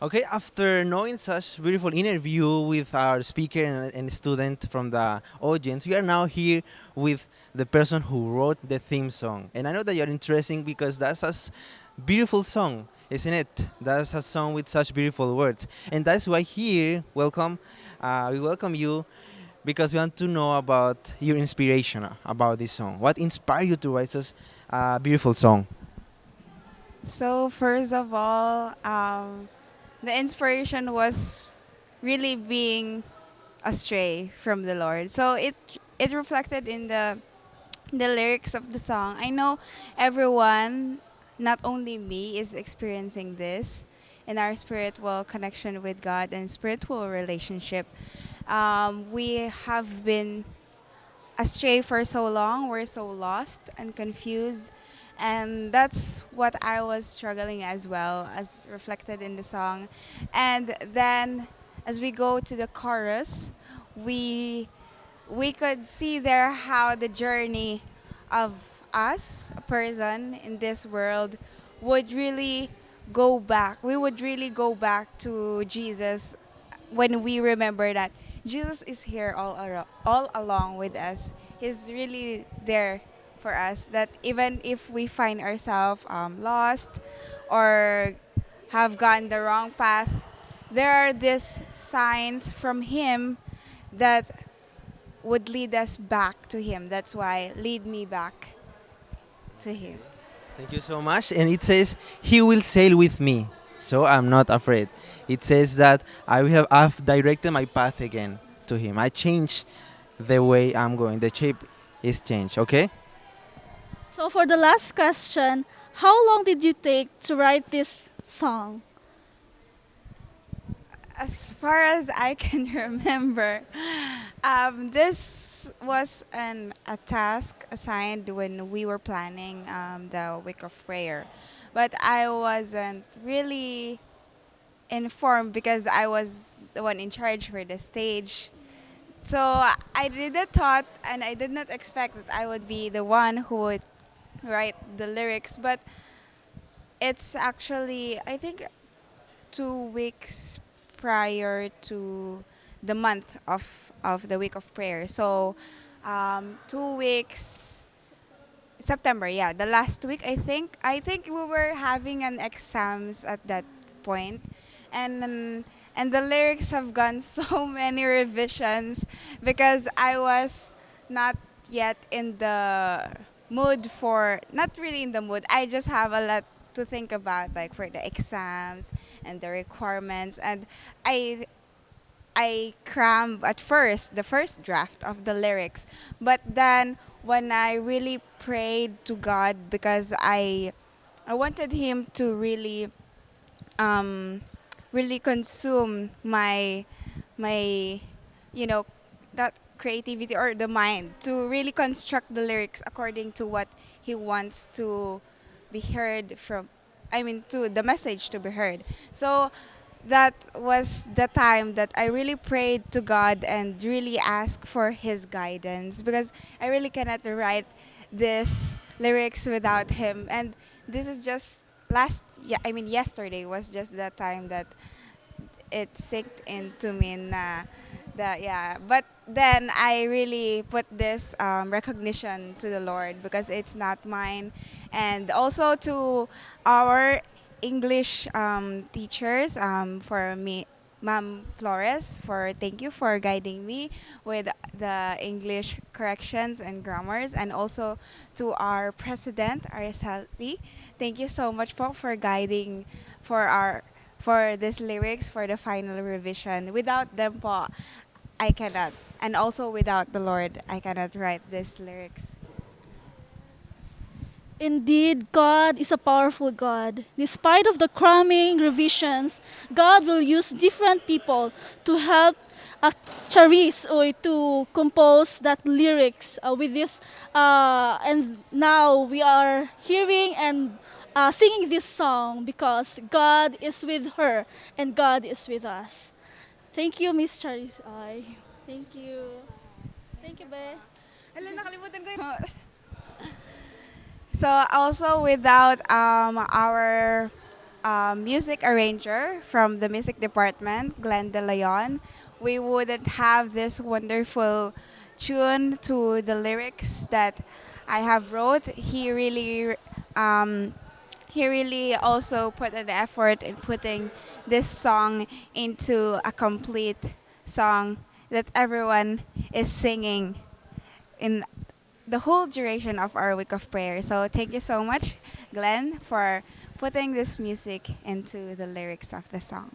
Okay, after knowing such beautiful interview with our speaker and, and student from the audience, we are now here with the person who wrote the theme song. And I know that you're interesting because that's a beautiful song, isn't it? That's a song with such beautiful words. And that's why here, welcome, uh, we welcome you because we want to know about your inspiration about this song. What inspired you to write such a beautiful song? So first of all, um, the inspiration was really being astray from the Lord. So it it reflected in the the lyrics of the song. I know everyone, not only me, is experiencing this in our spiritual connection with God and spiritual relationship. Um, we have been astray for so long. We're so lost and confused. And that's what I was struggling as well, as reflected in the song. And then as we go to the chorus, we we could see there how the journey of us, a person in this world, would really go back. We would really go back to Jesus when we remember that Jesus is here all all along with us. He's really there for us. That even if we find ourselves um, lost or have gone the wrong path, there are these signs from Him that would lead us back to Him. That's why lead me back to Him. Thank you so much. And it says, He will sail with me, so I'm not afraid. It says that I will have I've directed my path again to Him. I change the way I'm going. The shape is changed. Okay. So for the last question, how long did you take to write this song? As far as I can remember, um, this was an a task assigned when we were planning um, the week of prayer, but I wasn't really informed because I was the one in charge for the stage. So I didn't thought and I did not expect that I would be the one who would write the lyrics, but it's actually I think two weeks prior to the month of of the week of prayer. So um, two weeks September, yeah, the last week I think. I think we were having an exams at that point, and and the lyrics have gone so many revisions because I was not yet in the mood for not really in the mood. I just have a lot to think about like for the exams and the requirements and I I crammed at first the first draft of the lyrics, but then when I really prayed to God because I I wanted Him to really um, really consume my my you know that creativity or the mind to really construct the lyrics according to what He wants to be heard from. I mean, to the message to be heard. So that was the time that I really prayed to God and really asked for His guidance because I really cannot write this lyrics without Him. And this is just last, yeah, I mean, yesterday was just the time that it sinked into me na yeah but then i really put this um, recognition to the lord because it's not mine and also to our english um, teachers um, for me Ma'am Flores, for thank you for guiding me with the English corrections and grammars, and also to our president, Araceli. Thank you so much po for guiding for our for these lyrics for the final revision. Without them po, I cannot. And also without the Lord, I cannot write these lyrics. Indeed, God is a powerful God. Despite of the cramming revisions, God will use different people to help uh, Charis or to compose that lyrics uh, with this. Uh, and now we are hearing and uh, singing this song because God is with her and God is with us. Thank you, Miss Charis. Ay, thank you. Thank you, Be. Hala, nakalimutan ko. So also without um, our um, music arranger from the music department, Glenn De Leon, we wouldn't have this wonderful tune to the lyrics that I have wrote. He really, um, he really also put an effort in putting this song into a complete song that everyone is singing in the whole duration of our week of prayer. So thank you so much, Glenn, for putting this music into the lyrics of the song.